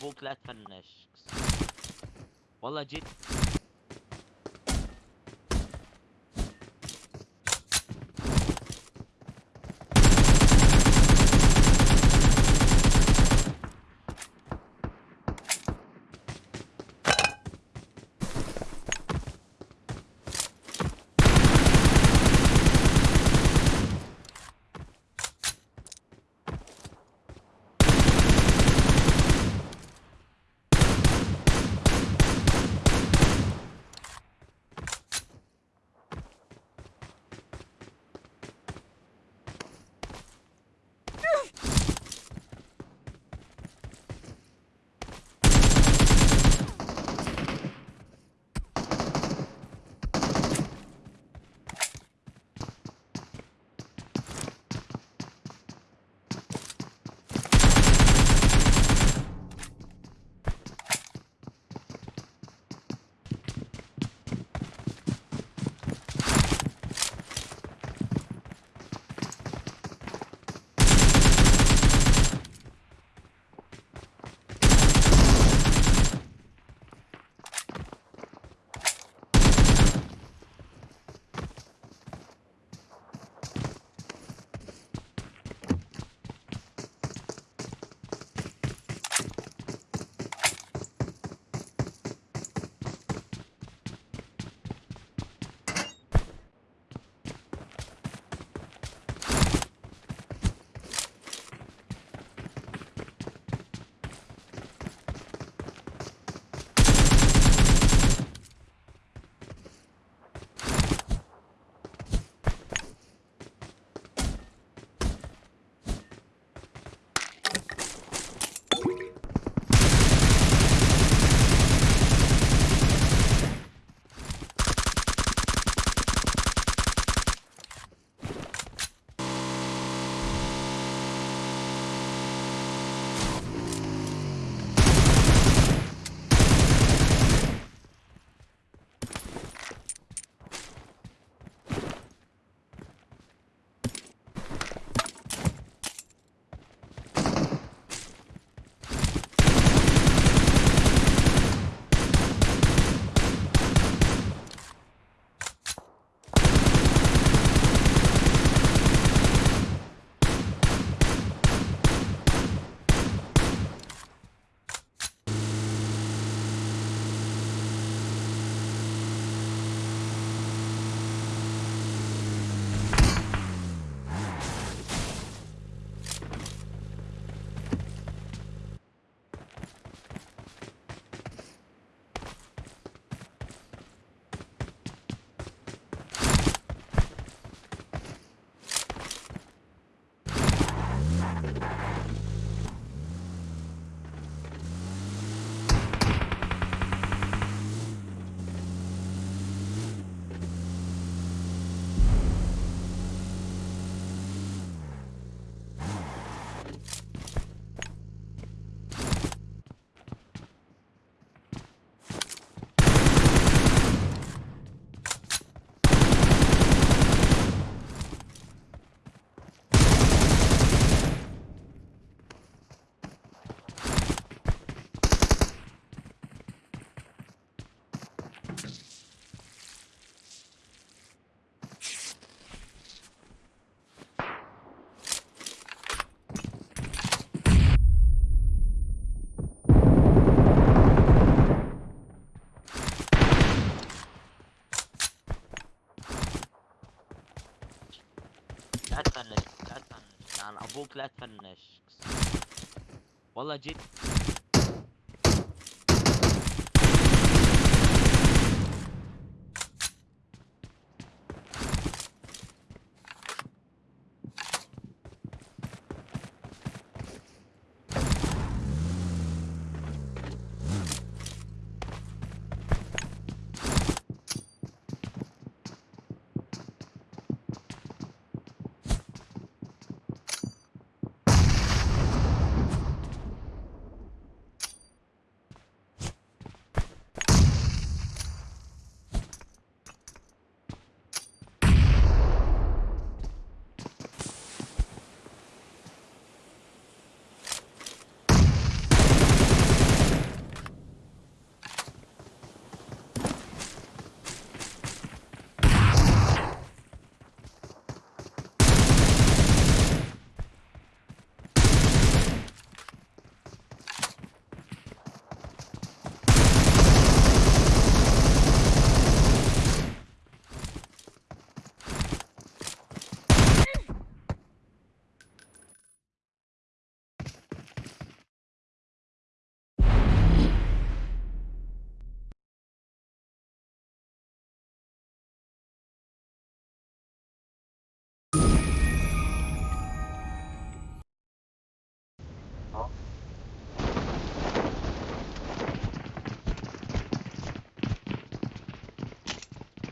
أبوك لا تفنش. والله جيت. أبوك لا تفنش. والله جيت.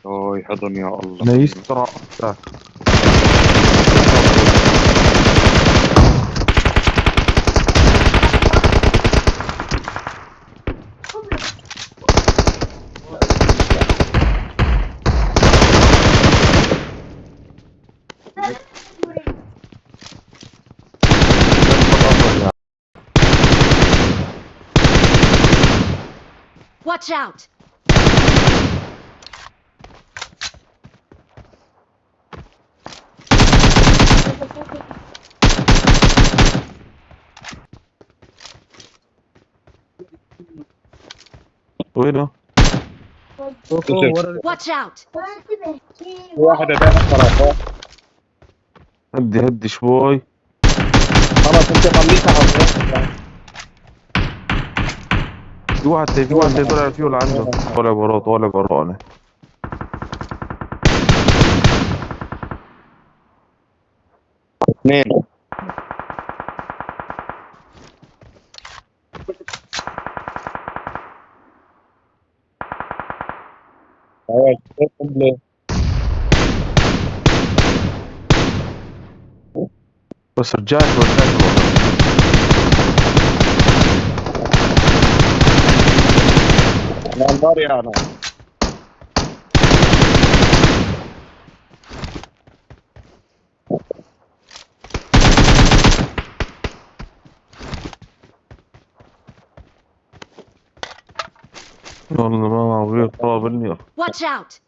اوي حضن يا الله أنا يسترى تاك Watch out! وينه؟ Watch out! واحدة ده صراحة هدي هدي شوي. خلاص انت خليك على في واحد في واحد طلع فيه عنده؟ طالع برا طالع برانا اثنين. ليه؟ بس رجعت ورجعت أنا انظاري أنا والله ما طابني Watch out!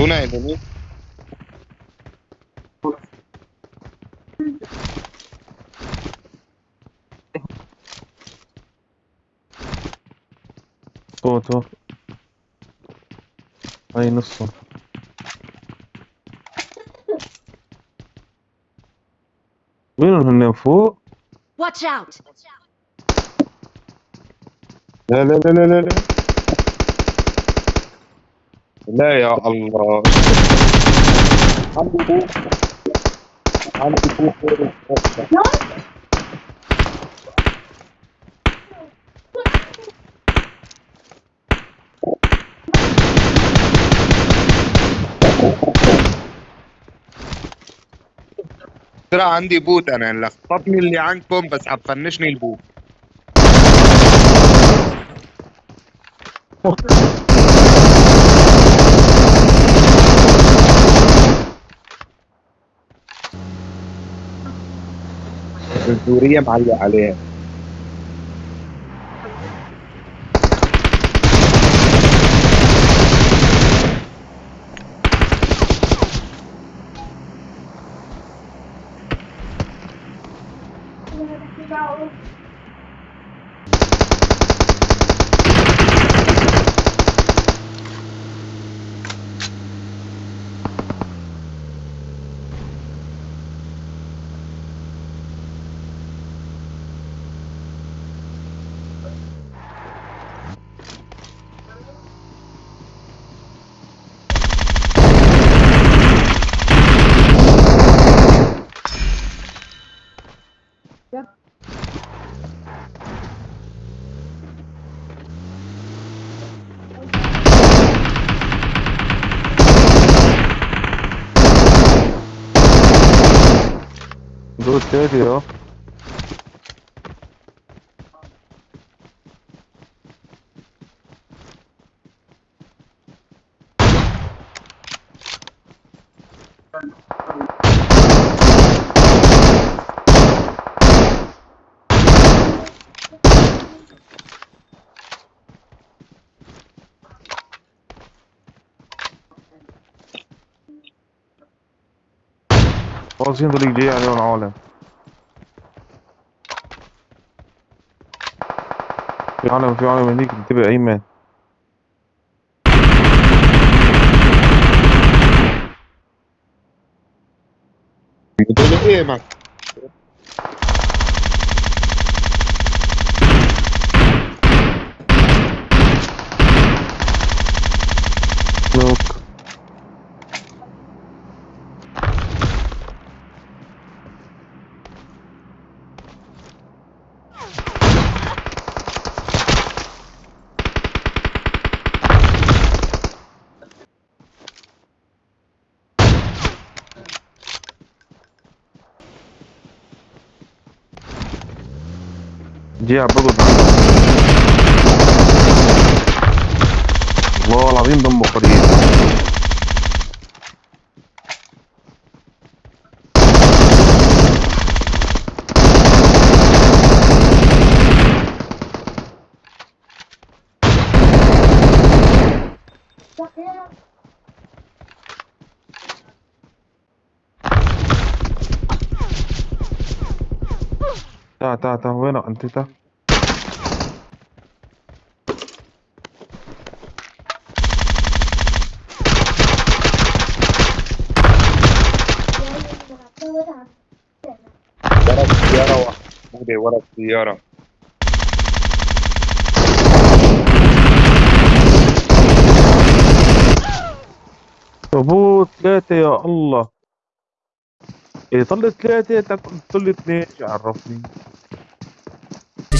جديدة اعطونا انمي صوته هاي نصه وين هن فوق؟ Watch out! لا لا لا لا لا لا يا الله. عندي بوك عندي بوك ترى عندي بوت أنا لخبطني اللي عندكم بس حتفنشني البوت. الزورية معلق عليها. 노 떼야 돼요. واصلين طريق جاي عليهم العالم في عالم في عالم هنيك انتبه ايمن إيه جي عبدو والله العظيم دمه قريب تعال تعال وين انت تعال ورا السيارة واحدة ورا السيارة ابو ثلاثة يا الله. إيه طلع ثلاثة طلع اثنين إيش عرفني.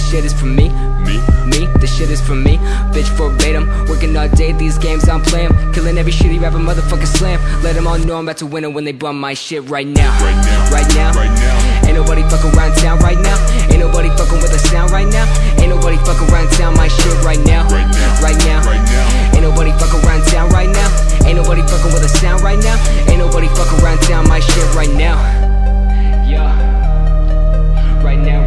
shit is for me. Me? Me, this shit is for me. Bitch verbatim, working all day, these games I'm playing. Killing every shitty rapper, motherfucker slam. Let them all know I'm about to win it when they bum my shit right now. Right now, right now, right now. Ain't nobody fucking around town right now. Ain't nobody fucking with the sound right now. Ain't nobody fucking around town my shit right now. Right now, right now, right now. Ain't nobody fucking around town right now. Ain't nobody fucking with the sound right now. Ain't nobody fucking around town my shit right now. Yeah, right now.